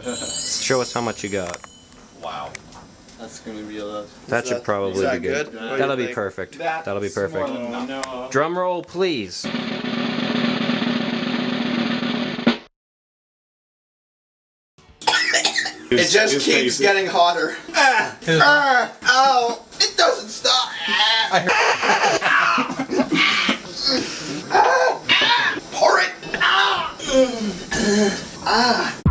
Show us how much you got. Wow. That's gonna be a lot. That should probably that be good. good? That'll be think? perfect. That's That'll be perfect. no. Drum roll, please. It just it's keeps crazy. getting hotter. Ah, ah, ow! It doesn't stop. Ah, ah, pour it. Ah, ah,